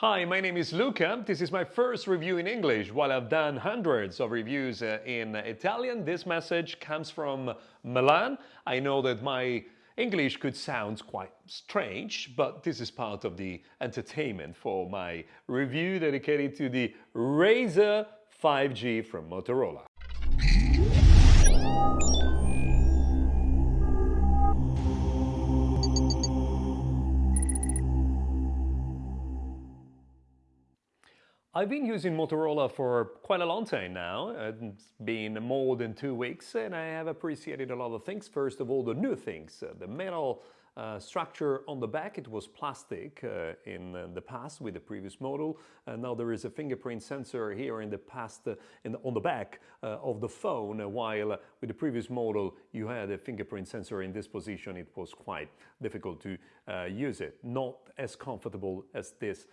Hi, my name is Luca. This is my first review in English. While I've done hundreds of reviews uh, in Italian, this message comes from Milan. I know that my English could sound quite strange, but this is part of the entertainment for my review dedicated to the Razr 5G from Motorola. I've been using Motorola for quite a long time now. It's been more than two weeks and I have appreciated a lot of things. First of all, the new things. Uh, the metal uh, structure on the back, it was plastic uh, in uh, the past with the previous model. And now there is a fingerprint sensor here in the past, uh, in the, on the back uh, of the phone, while with the previous model you had a fingerprint sensor in this position. It was quite difficult to use it. Not as comfortable as this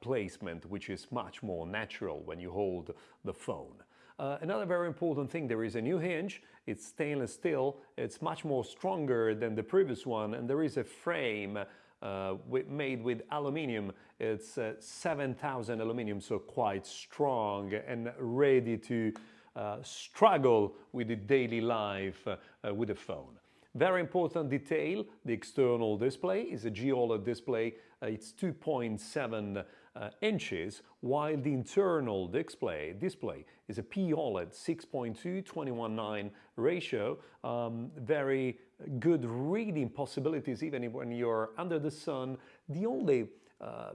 placement, which is much more natural when you hold the phone. Uh, another very important thing, there is a new hinge, it's stainless steel, it's much more stronger than the previous one and there is a frame uh, made with aluminium. It's uh, 7000 aluminium, so quite strong and ready to uh, struggle with the daily life uh, with the phone. Very important detail, the external display is a GOLED display. Uh, it's 2.7 uh, inches, while the internal display, display is a POLED 6.2 21.9 ratio. Um, very good reading possibilities even when you're under the sun. The only uh,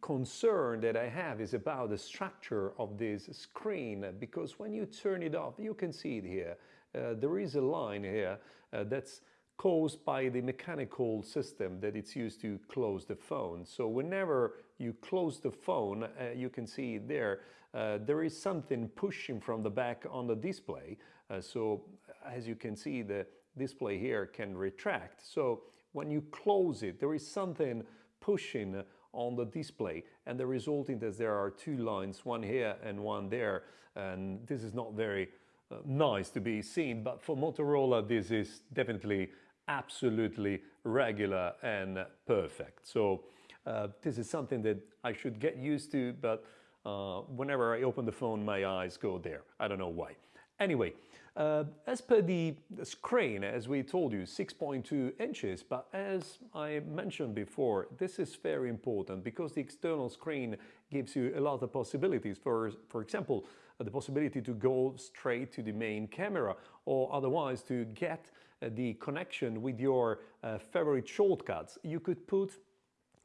concern that I have is about the structure of this screen because when you turn it off, you can see it here. Uh, there is a line here uh, that's caused by the mechanical system that it's used to close the phone. So whenever you close the phone, uh, you can see there, uh, there is something pushing from the back on the display. Uh, so as you can see, the display here can retract. So when you close it, there is something pushing on the display and the resulting is there are two lines, one here and one there. And this is not very uh, nice to be seen, but for Motorola, this is definitely absolutely regular and perfect. So uh, this is something that I should get used to, but uh, whenever I open the phone, my eyes go there. I don't know why. Anyway, uh, as per the screen, as we told you, 6.2 inches, but as I mentioned before, this is very important because the external screen gives you a lot of possibilities. For, for example, the possibility to go straight to the main camera or otherwise to get uh, the connection with your uh, favorite shortcuts. You could put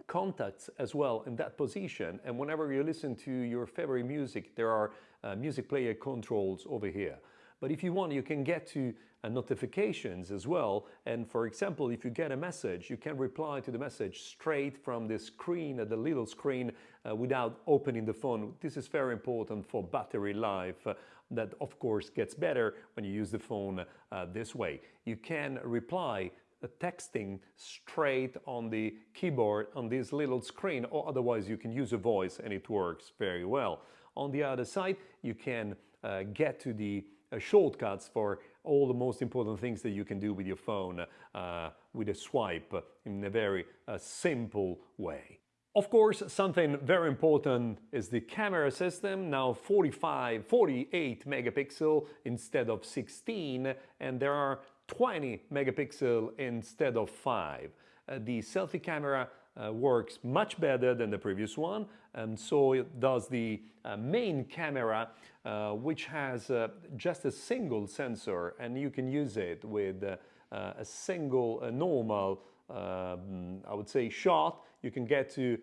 contacts as well in that position and whenever you listen to your favorite music there are uh, music player controls over here. But if you want, you can get to uh, notifications as well. And for example, if you get a message, you can reply to the message straight from the screen, uh, the little screen, uh, without opening the phone. This is very important for battery life. Uh, that of course gets better when you use the phone uh, this way. You can reply uh, texting straight on the keyboard on this little screen or otherwise you can use a voice and it works very well. On the other side you can uh, get to the shortcuts for all the most important things that you can do with your phone uh, with a swipe in a very uh, simple way. Of course, something very important is the camera system, now 45, 48 megapixel instead of 16, and there are 20 megapixel instead of 5. Uh, the selfie camera uh, works much better than the previous one and so it does the uh, main camera uh, which has uh, just a single sensor and you can use it with uh, uh, a single normal um, I would say shot you can get to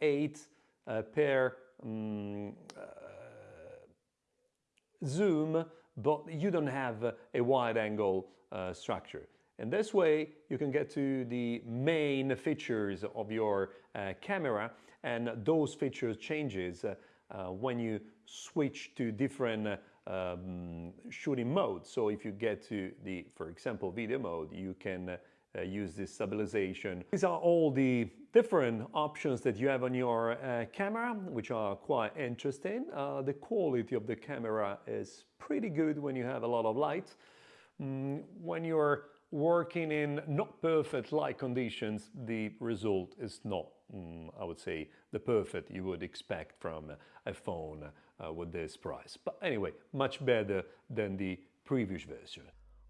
8 per um, zoom but you don't have a wide angle structure. And this way you can get to the main features of your uh, camera and those features changes uh, uh, when you switch to different um, shooting modes. So if you get to the, for example, video mode, you can uh, use this stabilization. These are all the different options that you have on your uh, camera, which are quite interesting. Uh, the quality of the camera is pretty good when you have a lot of light. Mm, when you're working in not perfect light conditions, the result is not mm, I would say, the perfect you would expect from a phone uh, with this price. But anyway, much better than the previous version.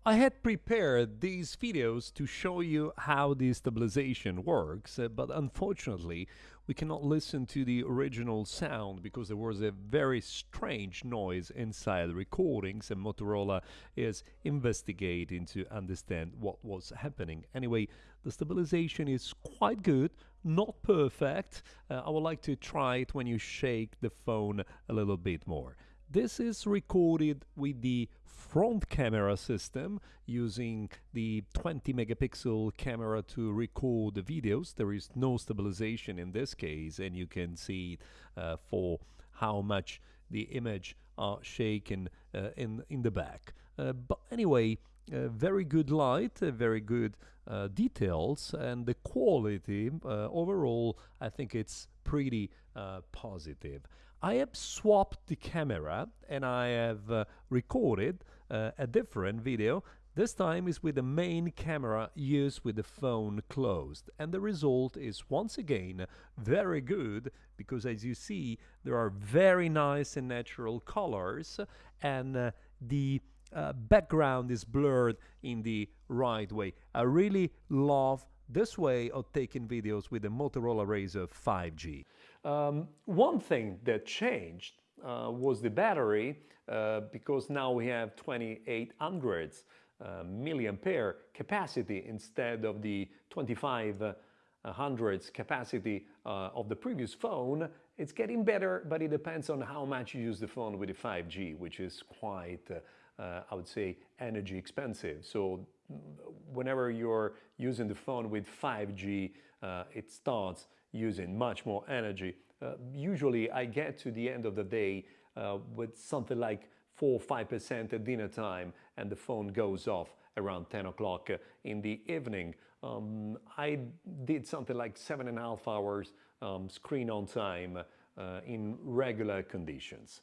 I had prepared these videos to show you how the stabilization works, uh, but unfortunately we cannot listen to the original sound because there was a very strange noise inside the recordings and Motorola is investigating to understand what was happening. Anyway, the stabilization is quite good, not perfect. Uh, I would like to try it when you shake the phone a little bit more. This is recorded with the front camera system using the 20 megapixel camera to record the videos. There is no stabilization in this case and you can see uh, for how much the image are shaken uh, in, in the back. Uh, but anyway, very good light, uh, very good uh, details, and the quality overall, I think it's pretty positive. I have swapped the camera and I have uh, recorded uh, a different video. This time is with the main camera used with the phone closed and the result is once again very good because as you see there are very nice and natural colors and uh, the uh, background is blurred in the right way. I really love this way of taking videos with the Motorola Razr 5G. Um, one thing that changed uh, was the battery uh, because now we have 2800 uh, milliampere capacity instead of the 2500 capacity uh, of the previous phone. It's getting better, but it depends on how much you use the phone with the 5G, which is quite, uh, uh, I would say, energy expensive. So whenever you're using the phone with 5G, it starts using much more energy. Uh, usually I get to the end of the day uh, with something like 4 5% at dinner time and the phone goes off around 10 o'clock in the evening. Um, I did something like seven and a half hours um, screen on time uh, in regular conditions.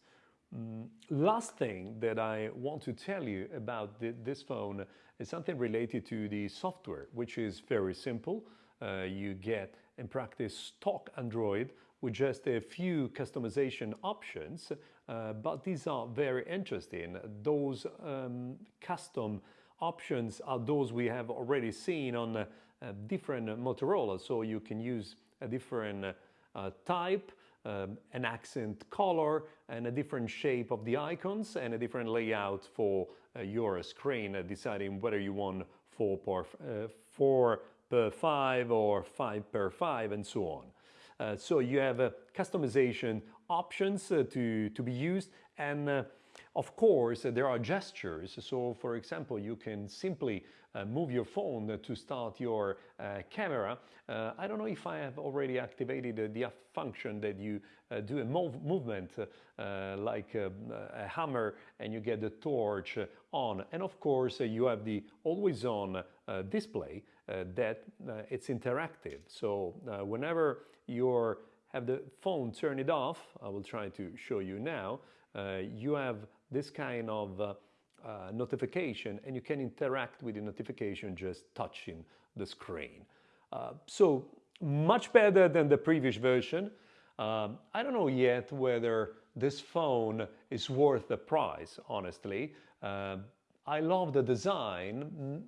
Mm, last thing that I want to tell you about the, this phone is something related to the software, which is very simple. Uh, you get in practice stock Android with just a few customization options, uh, but these are very interesting. Those um, custom options are those we have already seen on uh, different Motorola, so you can use a different uh, type, um, an accent color and a different shape of the icons and a different layout for uh, your screen, uh, deciding whether you want 4 per, uh, 4 per 5 or 5 per 5 and so on. Uh, so you have uh, customization options uh, to, to be used and of course uh, there are gestures. So for example you can simply uh, move your phone to start your uh, camera. Uh, I don't know if I have already activated uh, the function that you do a move movement like a, a, hammer and you get the torch on. And of course you have the always on display that it's interactive. So whenever you have the phone turn it off, I will try to show you now, uh, you have this kind of uh, uh, notification and you can interact with the notification just touching the screen. Uh, so much better than the previous version. Um, I don't know yet whether this phone is worth the price, honestly. Uh, I love the design.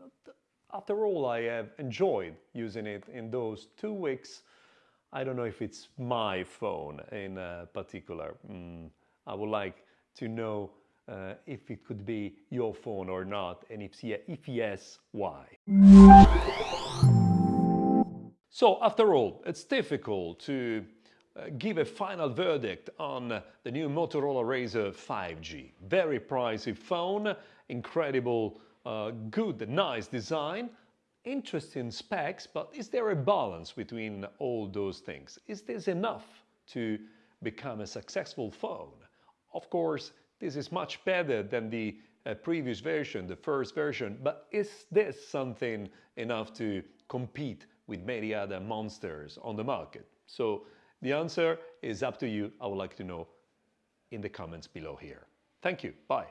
After all, I have enjoyed using it in those two weeks I don't know if it's my phone in particular. Mm, I would like to know uh, if it could be your phone or not, and if, if yes, why? So after all, it's difficult to uh, give a final verdict on the new Motorola Razr 5G. Very pricey phone, incredible, uh, good, nice design, interesting specs, but is there a balance between all those things? Is this enough to become a successful phone? Of course, this is much better than the uh, previous version, the first version, but is this something enough to compete with many other monsters on the market? So the answer is up to you. I would like to know in the comments below here. Thank you. Bye.